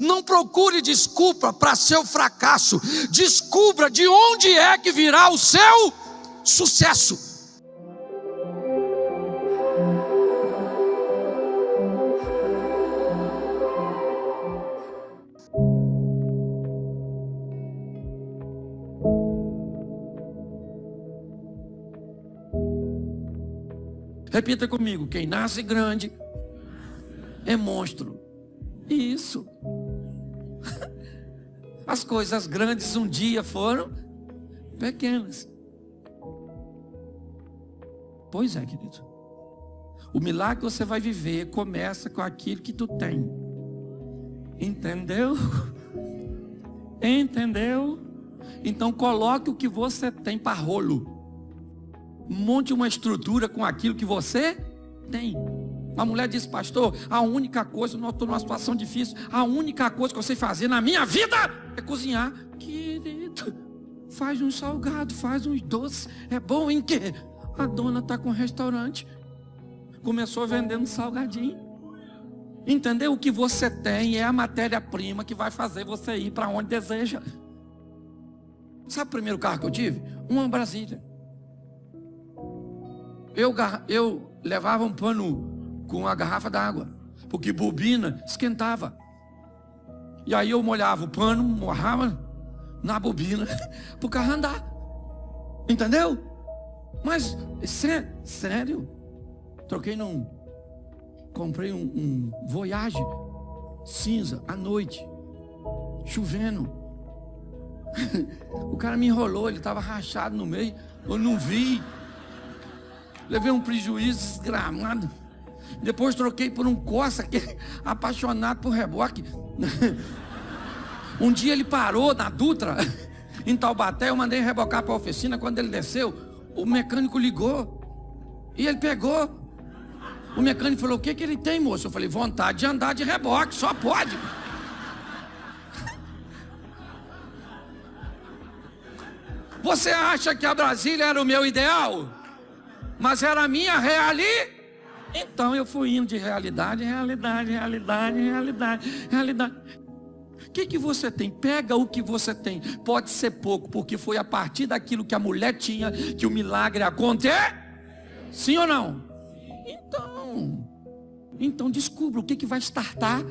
Não procure desculpa para seu fracasso. Descubra de onde é que virá o seu sucesso. Repita comigo: quem nasce grande é monstro. Isso. As coisas grandes um dia foram pequenas. Pois é, querido. O milagre que você vai viver começa com aquilo que tu tem. Entendeu? Entendeu? Então coloque o que você tem para rolo. Monte uma estrutura com aquilo que você tem. A mulher disse, pastor, a única coisa, eu estou numa situação difícil, a única coisa que eu sei fazer na minha vida é cozinhar. Querido, faz um salgado, faz uns doces. É bom em quê? A dona está com um restaurante. Começou vendendo salgadinho. Entendeu? O que você tem é a matéria-prima que vai fazer você ir para onde deseja. Sabe o primeiro carro que eu tive? Uma Brasília. Eu, eu levava um pano com uma garrafa d'água, porque bobina esquentava. E aí eu molhava o pano, morrava na bobina, para o carro andar. Entendeu? Mas, sério, troquei num. Comprei um, um Voyage cinza à noite, chovendo. o cara me enrolou, ele estava rachado no meio, eu não vi. Levei um prejuízo desgramado. Depois troquei por um Corsa, que apaixonado por reboque. Um dia ele parou na Dutra, em Taubaté, eu mandei rebocar para a oficina. Quando ele desceu, o mecânico ligou. E ele pegou. O mecânico falou: O que, que ele tem, moço? Eu falei: Vontade de andar de reboque, só pode. Você acha que a Brasília era o meu ideal? mas era a minha realidade. Então eu fui indo de realidade, realidade, realidade, realidade, realidade. O que, que você tem? Pega o que você tem. Pode ser pouco, porque foi a partir daquilo que a mulher tinha que o milagre aconteceu. Sim ou não? Então, então descubra o que, que vai startar.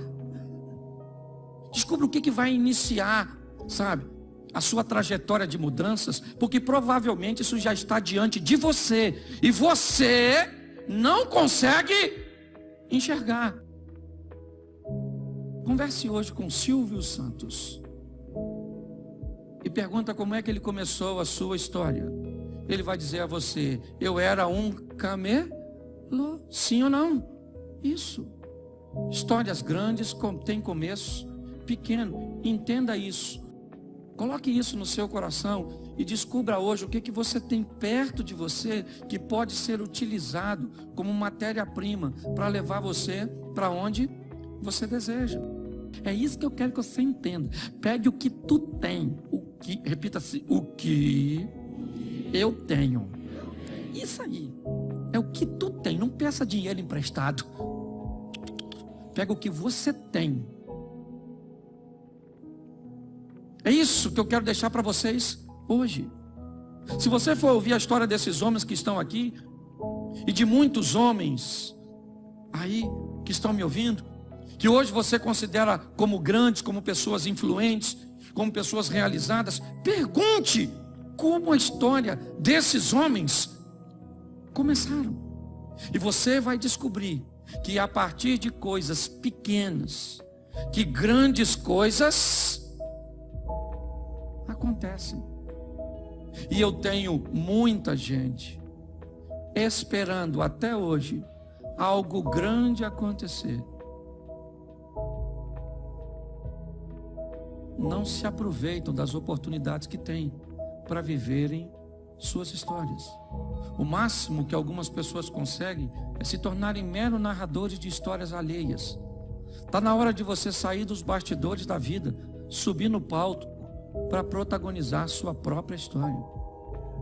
Descubra o que, que vai iniciar, sabe? a sua trajetória de mudanças, porque provavelmente isso já está diante de você e você não consegue enxergar. Converse hoje com Silvio Santos e pergunta como é que ele começou a sua história. Ele vai dizer a você: Eu era um camelo? Sim ou não? Isso. Histórias grandes têm começo pequeno. Entenda isso. Coloque isso no seu coração e descubra hoje o que, que você tem perto de você que pode ser utilizado como matéria-prima para levar você para onde você deseja. É isso que eu quero que você entenda. Pegue o que tu tem, o que, repita-se, o que eu tenho. Isso aí. É o que tu tem. Não peça dinheiro emprestado. Pega o que você tem É isso que eu quero deixar para vocês hoje. Se você for ouvir a história desses homens que estão aqui, e de muitos homens aí que estão me ouvindo, que hoje você considera como grandes, como pessoas influentes, como pessoas realizadas, pergunte como a história desses homens começaram. E você vai descobrir que a partir de coisas pequenas, que grandes coisas E eu tenho muita gente esperando até hoje algo grande acontecer. Não se aproveitam das oportunidades que têm para viverem suas histórias. O máximo que algumas pessoas conseguem é se tornarem mero narradores de histórias alheias. Está na hora de você sair dos bastidores da vida, subir no palco para protagonizar sua própria história.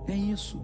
É isso.